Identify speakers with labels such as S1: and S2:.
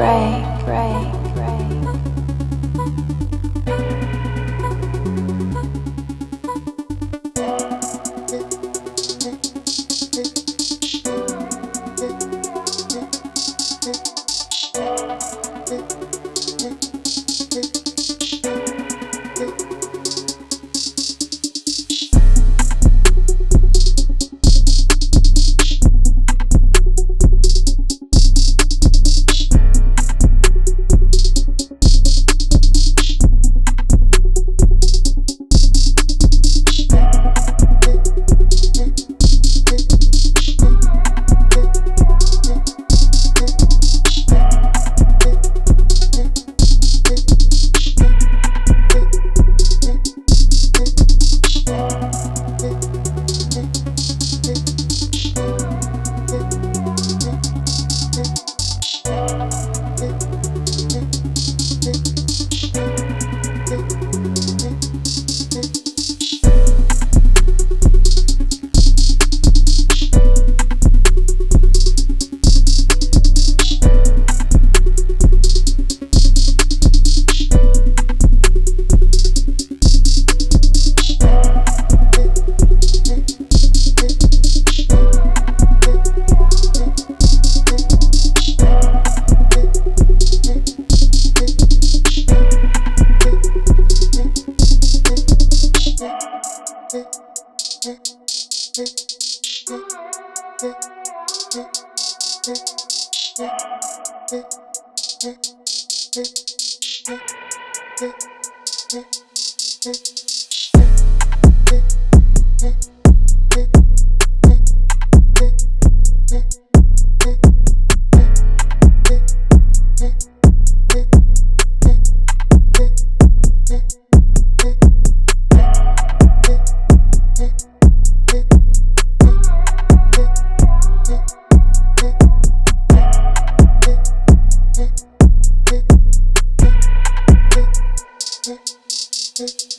S1: break.
S2: Thank you. Thank you.